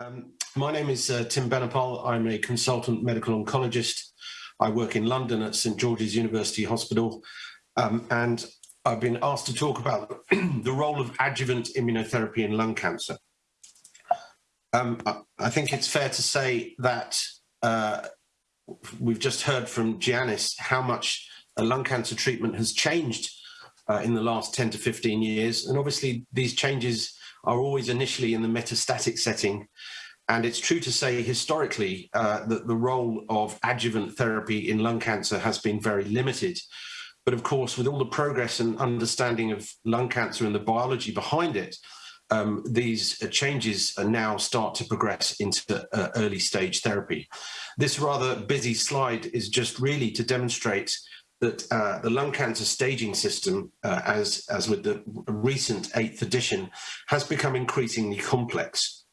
Um, my name is uh, Tim Benepal. I'm a consultant medical oncologist. I work in London at St George's University Hospital, um, and I've been asked to talk about the role of adjuvant immunotherapy in lung cancer. Um, I think it's fair to say that uh, we've just heard from Giannis how much lung cancer treatment has changed uh, in the last 10 to 15 years. And obviously these changes are always initially in the metastatic setting. And it's true to say historically uh, that the role of adjuvant therapy in lung cancer has been very limited. But of course, with all the progress and understanding of lung cancer and the biology behind it, um, these changes now start to progress into uh, early stage therapy. This rather busy slide is just really to demonstrate that uh, the lung cancer staging system, uh, as, as with the recent eighth edition, has become increasingly complex.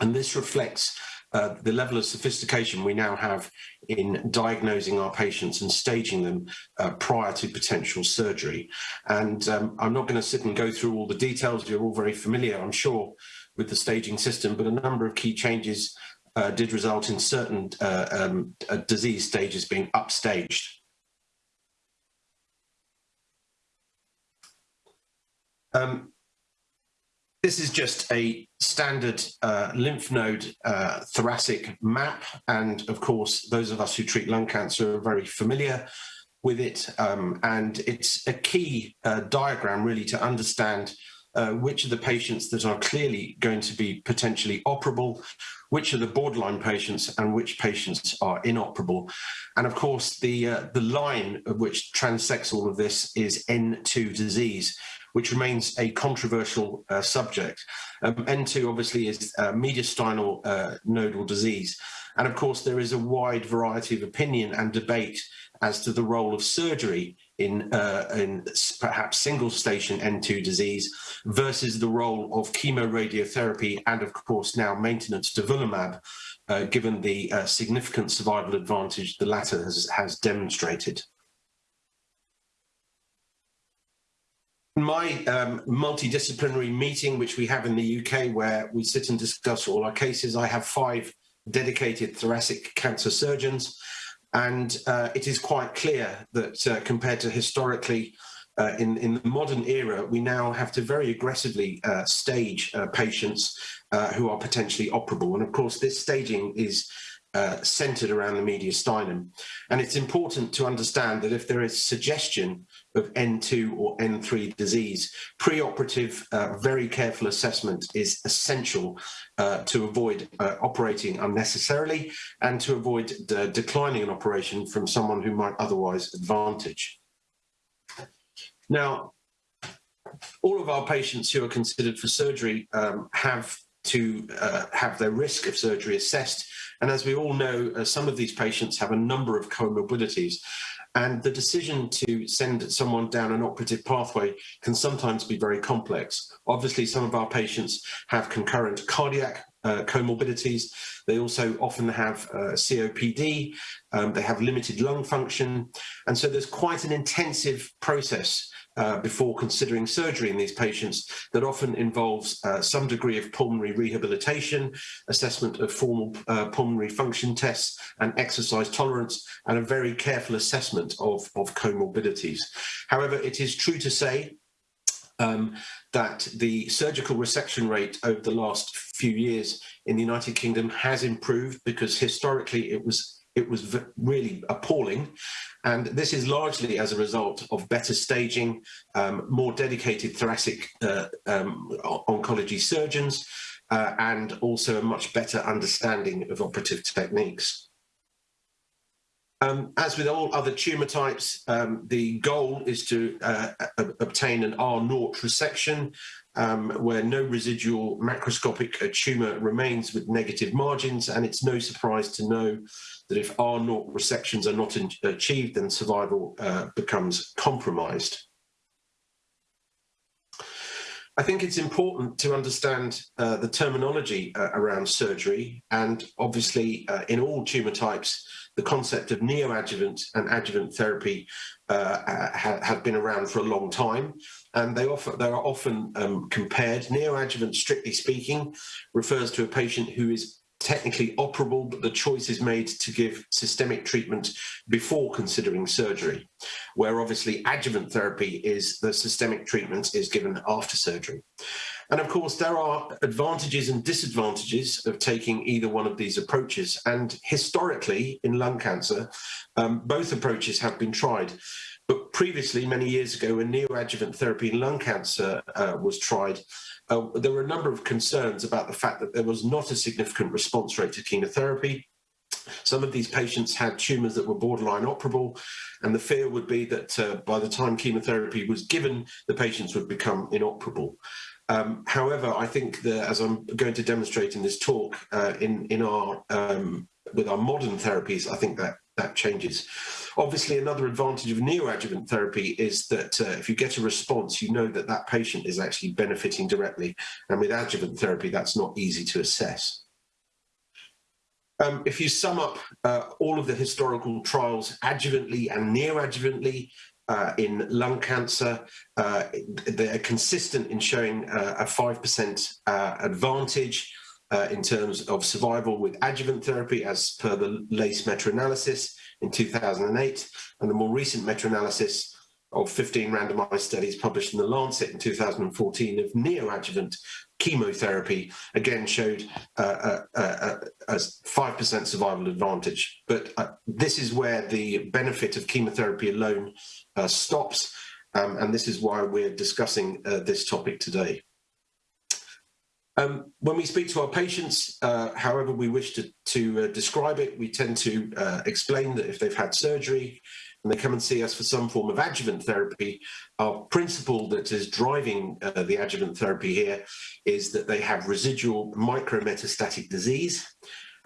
And this reflects uh, the level of sophistication we now have in diagnosing our patients and staging them uh, prior to potential surgery. And um, I'm not going to sit and go through all the details. You're all very familiar, I'm sure, with the staging system, but a number of key changes uh, did result in certain uh, um, disease stages being upstaged. Um, this is just a standard uh, lymph node uh, thoracic map. And of course, those of us who treat lung cancer are very familiar with it. Um, and it's a key uh, diagram really to understand uh, which are the patients that are clearly going to be potentially operable, which are the borderline patients and which patients are inoperable. And of course, the, uh, the line of which transects all of this is N2 disease, which remains a controversial uh, subject. Um, N2 obviously is uh, mediastinal uh, nodal disease. And of course, there is a wide variety of opinion and debate as to the role of surgery in, uh, in perhaps single station N2 disease versus the role of chemoradiotherapy and of course now maintenance durvalumab, uh, given the uh, significant survival advantage the latter has, has demonstrated. My um, multidisciplinary meeting, which we have in the UK, where we sit and discuss all our cases, I have five dedicated thoracic cancer surgeons. And uh, it is quite clear that uh, compared to historically, uh, in, in the modern era, we now have to very aggressively uh, stage uh, patients uh, who are potentially operable. And of course, this staging is uh, centered around the mediastinum. And it's important to understand that if there is suggestion of N2 or N3 disease, preoperative, uh, very careful assessment is essential uh, to avoid uh, operating unnecessarily and to avoid declining an operation from someone who might otherwise advantage. Now, all of our patients who are considered for surgery um, have to uh, have their risk of surgery assessed and as we all know, uh, some of these patients have a number of comorbidities. And the decision to send someone down an operative pathway can sometimes be very complex. Obviously, some of our patients have concurrent cardiac uh, comorbidities. They also often have uh, COPD. Um, they have limited lung function. And so there's quite an intensive process uh, before considering surgery in these patients that often involves uh, some degree of pulmonary rehabilitation, assessment of formal uh, pulmonary function tests and exercise tolerance, and a very careful assessment of, of comorbidities. However, it is true to say um, that the surgical resection rate over the last few years in the United Kingdom has improved because historically it was it was really appalling. And this is largely as a result of better staging, um, more dedicated thoracic uh, um, oncology surgeons, uh, and also a much better understanding of operative techniques. Um, as with all other tumour types, um, the goal is to uh, obtain an R0 resection um, where no residual macroscopic uh, tumour remains with negative margins and it's no surprise to know that if R0 resections are not in, achieved then survival uh, becomes compromised. I think it's important to understand uh, the terminology uh, around surgery and obviously uh, in all tumour types the concept of neoadjuvant and adjuvant therapy uh, ha have been around for a long time and they, offer, they are often um, compared. Neoadjuvant strictly speaking refers to a patient who is technically operable, but the choice is made to give systemic treatment before considering surgery, where obviously adjuvant therapy is the systemic treatment is given after surgery. And of course, there are advantages and disadvantages of taking either one of these approaches. And historically, in lung cancer, um, both approaches have been tried. But previously, many years ago, when neoadjuvant therapy in lung cancer uh, was tried, uh, there were a number of concerns about the fact that there was not a significant response rate to chemotherapy. Some of these patients had tumours that were borderline operable, and the fear would be that uh, by the time chemotherapy was given, the patients would become inoperable. Um, however, I think that, as I'm going to demonstrate in this talk, uh, in in our um, with our modern therapies, I think that that changes. Obviously, another advantage of neoadjuvant therapy is that uh, if you get a response, you know that that patient is actually benefiting directly. And with adjuvant therapy, that's not easy to assess. Um, if you sum up uh, all of the historical trials adjuvantly and neoadjuvantly uh, in lung cancer, uh, they're consistent in showing uh, a 5% uh, advantage uh, in terms of survival with adjuvant therapy as per the LACE meta-analysis in 2008 and the more recent meta-analysis of 15 randomized studies published in the Lancet in 2014 of neoadjuvant chemotherapy again showed uh, a 5% survival advantage. But uh, this is where the benefit of chemotherapy alone uh, stops um, and this is why we're discussing uh, this topic today. Um, when we speak to our patients, uh, however we wish to, to uh, describe it, we tend to uh, explain that if they've had surgery and they come and see us for some form of adjuvant therapy, our principle that is driving uh, the adjuvant therapy here is that they have residual micrometastatic disease.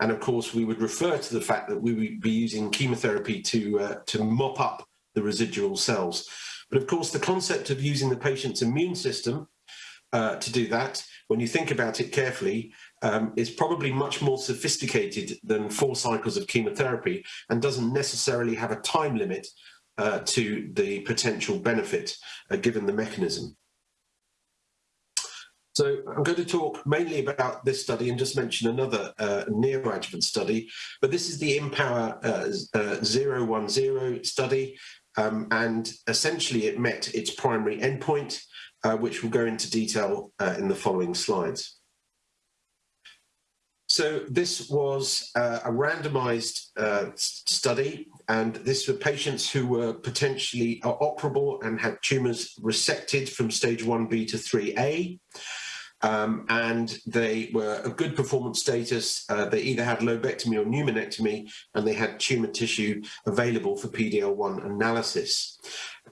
And of course, we would refer to the fact that we would be using chemotherapy to, uh, to mop up the residual cells. But of course, the concept of using the patient's immune system uh, to do that when you think about it carefully, um, is probably much more sophisticated than four cycles of chemotherapy and doesn't necessarily have a time limit uh, to the potential benefit uh, given the mechanism. So I'm going to talk mainly about this study and just mention another uh, neoadjuvant study, but this is the IMpower uh, uh, 010 study, um, and essentially it met its primary endpoint uh, which we'll go into detail uh, in the following slides. So this was uh, a randomized uh, study, and this were patients who were potentially operable and had tumours resected from stage 1B to 3A. Um, and they were of good performance status. Uh, they either had lobectomy or pneumonectomy, and they had tumour tissue available for PDL1 analysis.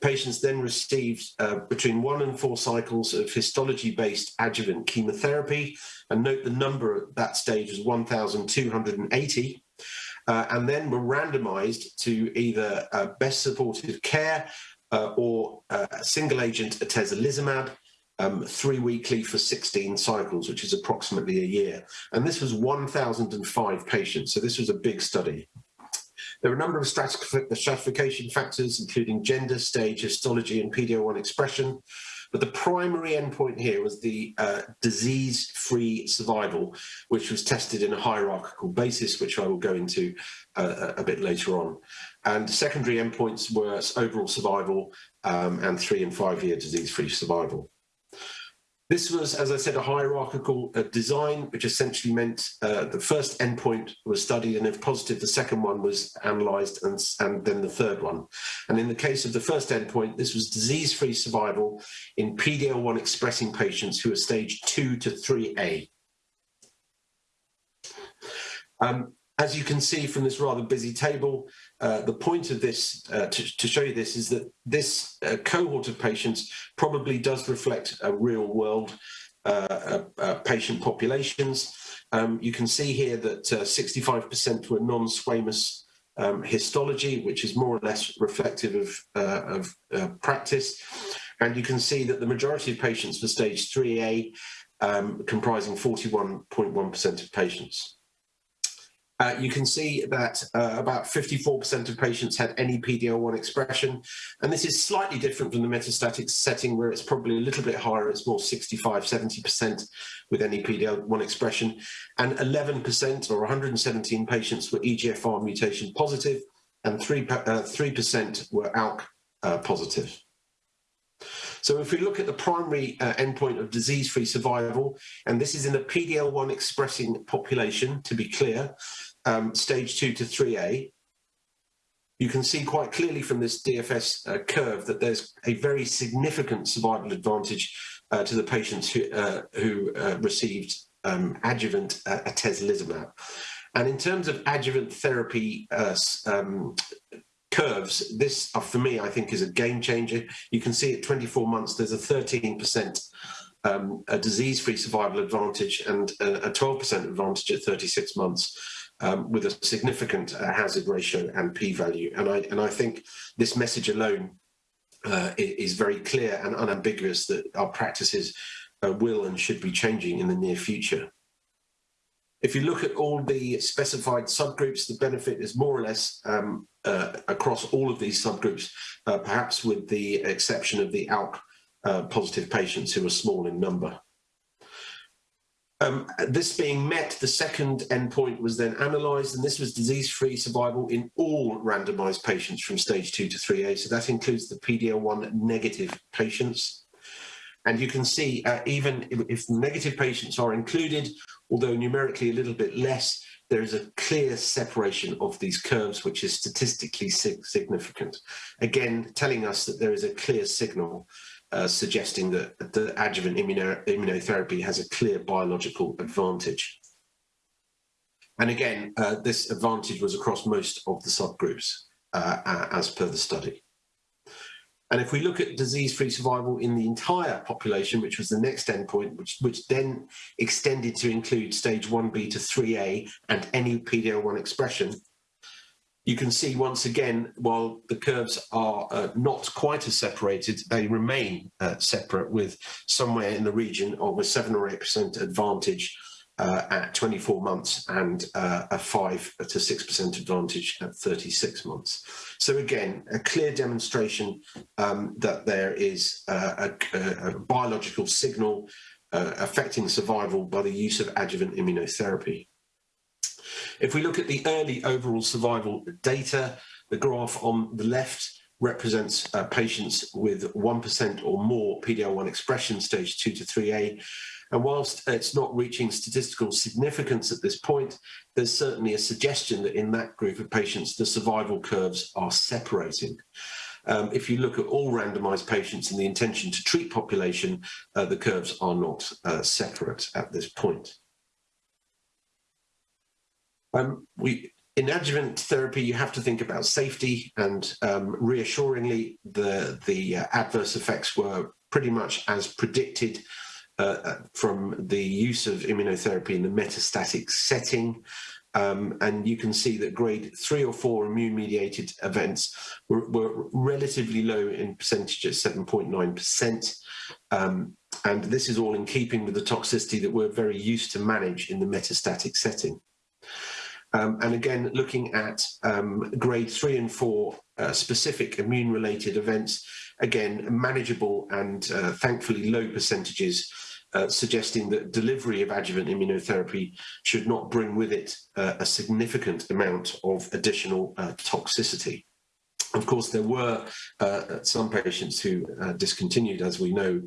Patients then received uh, between one and four cycles of histology-based adjuvant chemotherapy, and note the number at that stage was 1,280, uh, and then were randomized to either uh, best supportive care uh, or uh, single agent atezolizumab, um, three weekly for 16 cycles, which is approximately a year. And this was 1,005 patients, so this was a big study. There are a number of stratification factors, including gender, stage, histology, and PD-L1 expression. But the primary endpoint here was the uh, disease-free survival, which was tested in a hierarchical basis, which I will go into uh, a bit later on. And secondary endpoints were overall survival um, and three and five year disease-free survival. This was, as I said, a hierarchical uh, design, which essentially meant uh, the first endpoint was studied, and if positive, the second one was analysed, and, and then the third one. And in the case of the first endpoint, this was disease-free survival in PD-L1 expressing patients who are stage 2 to 3A. Um, as you can see from this rather busy table, uh, the point of this, uh, to, to, show you this, is that this uh, cohort of patients probably does reflect a real world uh, uh, patient populations. Um, you can see here that 65% were non-squamous um, histology, which is more or less reflective of, of practice. And you can see that the majority of patients for stage 3A, um, comprising 41.1% of patients. Uh, you can see that uh, about 54% of patients had any PD-L1 expression, and this is slightly different from the metastatic setting where it's probably a little bit higher, it's more 65, 70% with any PD-L1 expression, and 11% or 117 patients were EGFR mutation positive, and 3 uh, 3% were ALK uh, positive. So if we look at the primary uh, endpoint of disease-free survival, and this is in a PD-L1 expressing population, to be clear, um, stage 2 to 3A, you can see quite clearly from this DFS uh, curve that there's a very significant survival advantage uh, to the patients who, uh, who uh, received um, adjuvant uh, atezolizumab. And in terms of adjuvant therapy um, curves, this, for me, I think is a game changer. You can see at 24 months, there's a 13% um, a disease-free survival advantage and a 12% advantage at 36 months um, with a significant uh, hazard ratio and p-value. And I, and I think this message alone uh, is very clear and unambiguous that our practices uh, will and should be changing in the near future. If you look at all the specified subgroups, the benefit is more or less um, uh, across all of these subgroups, uh, perhaps with the exception of the ALK uh, positive patients who are small in number. Um, this being met, the second endpoint was then analysed, and this was disease-free survival in all randomised patients from stage 2 to 3A. So that includes the PD-L1 negative patients. And you can see uh, even if, negative patients are included, although numerically a little bit less, there is a clear separation of these curves, which is statistically significant. Again, telling us that there is a clear signal uh, suggesting that the adjuvant immuno immunotherapy has a clear biological advantage. And again, uh, this advantage was across most of the subgroups uh, as per the study. And if we look at disease-free survival in the entire population, which was the next endpoint, which, which then extended to include stage 1B to 3A and any PD-L1 expression, you can see once again, while the curves are uh, not quite as separated, they remain uh, separate with somewhere in the region of a 7 or 8% advantage uh, at 24 months and uh, a 5 to 6% advantage at 36 months. So again, a clear demonstration um, that there is a, a, a biological signal uh, affecting survival by the use of adjuvant immunotherapy. If we look at the early overall survival data, the graph on the left represents uh, patients with 1% or more PD-L1 expression stage 2 to 3A. And whilst it's not reaching statistical significance at this point, there's certainly a suggestion that in that group of patients, the survival curves are separating. Um, if you look at all randomized patients in the intention to treat population, uh, the curves are not uh, separate at this point. Um, we, in adjuvant therapy, you have to think about safety and um, reassuringly, the, the uh, adverse effects were pretty much as predicted uh, uh, from the use of immunotherapy in the metastatic setting. Um, and you can see that grade three or four immune-mediated events were, were, relatively low in percentage at 7.9%. Um, and this is all in keeping with the toxicity that we're very used to manage in the metastatic setting. Um, and again, looking at um, grade three and four uh, specific immune-related events, again, manageable and uh, thankfully low percentages, uh, suggesting that delivery of adjuvant immunotherapy should not bring with it uh, a significant amount of additional uh, toxicity. Of course, there were uh, some patients who discontinued, as we know,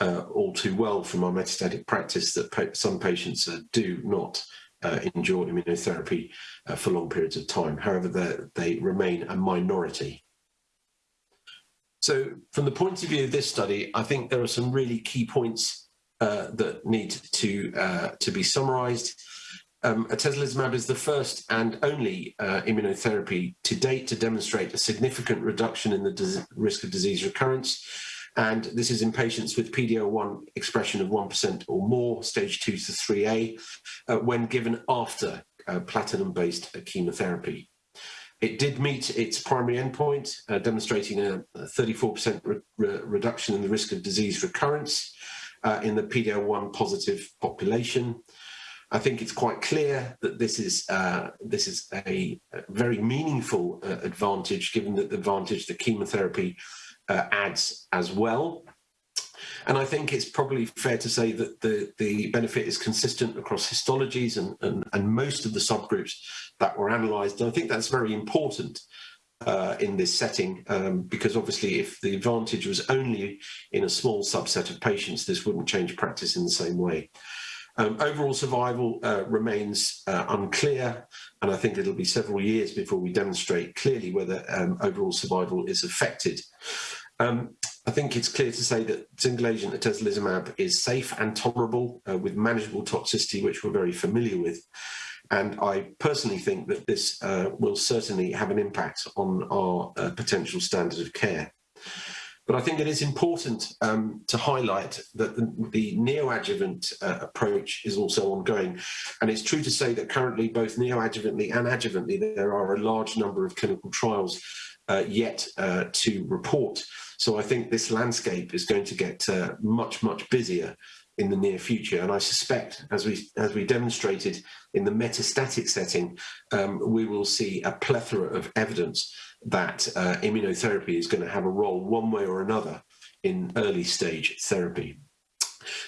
all too well from our metastatic practice, that some patients do not uh, endure immunotherapy uh, for long periods of time. However, they remain a minority. So from the point of view of this study, I think there are some really key points uh, that need to, uh, to be summarized. Um, atezolizumab is the first and only uh, immunotherapy to date to demonstrate a significant reduction in the risk of disease recurrence and this is in patients with PD-L1 expression of 1% or more, stage 2 to 3A, uh, when given after uh, platinum-based chemotherapy. It did meet its primary endpoint, demonstrating a 34% re re reduction in the risk of disease recurrence uh, in the PD-L1 positive population. I think it's quite clear that this is uh, this is a, very meaningful uh, advantage, given that the advantage that chemotherapy uh, adds as well. And I think it's probably fair to say that the, the benefit is consistent across histologies and, and, and most of the subgroups that were analysed. And I think that's very important uh, in this setting, um, because obviously if the advantage was only in a small subset of patients, this wouldn't change practice in the same way. Um, overall survival uh, remains uh, unclear, and I think it'll be several years before we demonstrate clearly whether um, overall survival is affected. Um, I think it's clear to say that single agent atezolizumab is safe and tolerable uh, with manageable toxicity, which we're very familiar with. And I personally think that this uh, will certainly have an impact on our uh, potential standard of care. But I think it is important um, to highlight that the, the neoadjuvant uh, approach is also ongoing. And it's true to say that currently, both neoadjuvantly and adjuvantly, there are a large number of clinical trials uh, yet uh, to report. So I think this landscape is going to get uh, much, much busier in the near future. And I suspect, as we as we demonstrated in the metastatic setting, um, we will see a plethora of evidence that uh, immunotherapy is going to have a role one way or another in early stage therapy.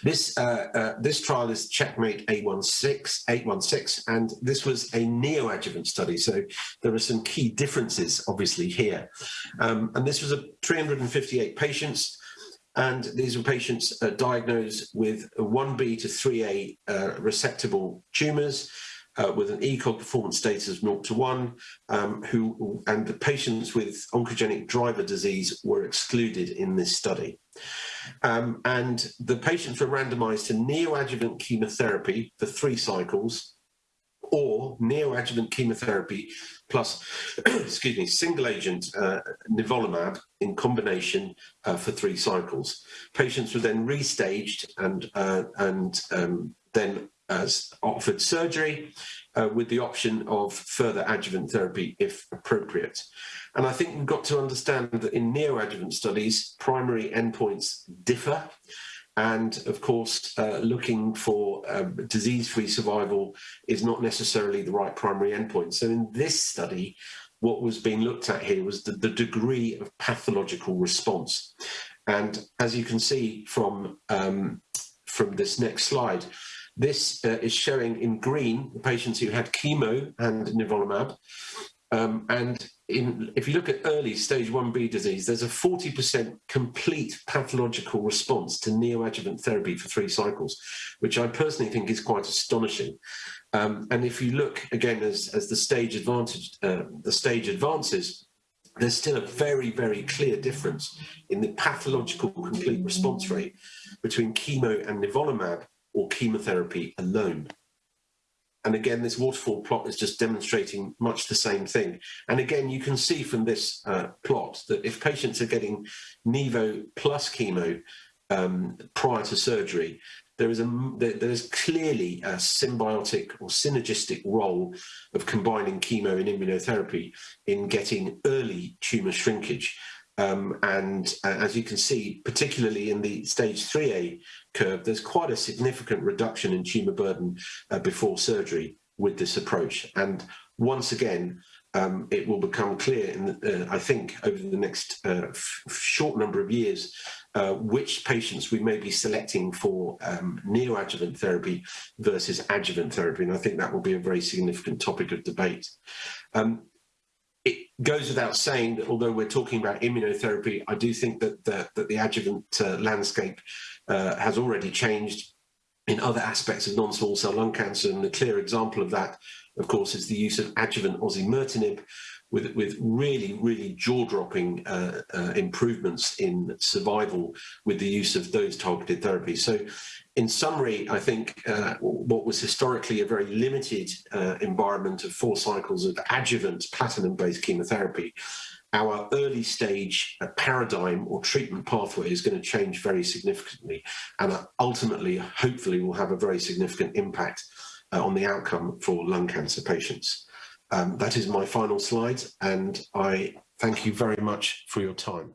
This uh, uh, this trial is Checkmate 816, 816, and this was a neoadjuvant study. So there are some key differences, obviously, here. Um, and this was a 358 patients, and these were patients uh, diagnosed with 1B to 3A uh, resectable tumours uh, with an ECOG performance status of 0 to 1, um, who, and the patients with oncogenic driver disease were excluded in this study. Um, and the patients were randomized to neoadjuvant chemotherapy for three cycles or neoadjuvant chemotherapy plus, excuse me, single agent uh, nivolumab in combination uh, for three cycles. Patients were then restaged and, uh, and um, then offered surgery uh, with the option of further adjuvant therapy if appropriate. And I think we've got to understand that in neoadjuvant studies, primary endpoints differ. And of course, uh, looking for um, disease-free survival is not necessarily the right primary endpoint. So in this study, what was being looked at here was the, the degree of pathological response. And as you can see from, um, from this next slide, this uh, is showing in green the patients who had chemo and nivolumab. Um, and in, if you look at early stage 1B disease, there's a 40% complete pathological response to neoadjuvant therapy for three cycles, which I personally think is quite astonishing. Um, and if you look again as, as the stage advantage, uh, the stage advances, there's still a very, very clear difference in the pathological complete response rate between chemo and nivolumab or chemotherapy alone. And again, this waterfall plot is just demonstrating much the same thing. And again, you can see from this uh, plot that if patients are getting Nivo plus chemo um, prior to surgery, there is a there is clearly a symbiotic or synergistic role of combining chemo and immunotherapy in getting early tumor shrinkage. Um, and uh, as you can see, particularly in the stage 3A curve, there's quite a significant reduction in tumour burden uh, before surgery with this approach. And once again, um, it will become clear, in uh, I think, over the next uh, short number of years, uh, which patients we may be selecting for um, neoadjuvant therapy versus adjuvant therapy. And I think that will be a very significant topic of debate. Um, it goes without saying that although we're talking about immunotherapy, I do think that the, that the adjuvant uh, landscape uh, has already changed in other aspects of non-small cell lung cancer. And a clear example of that, of course, is the use of adjuvant osimertinib, with, with really, really jaw-dropping uh, uh, improvements in survival with the use of those targeted therapies. So in summary, I think uh, what was historically a very limited uh, environment of four cycles of adjuvant platinum-based chemotherapy, our early stage uh, paradigm or treatment pathway is going to change very significantly and uh, ultimately, hopefully, will have a very significant impact on the outcome for lung cancer patients. Um, that is my final slide and I thank you very much for your time.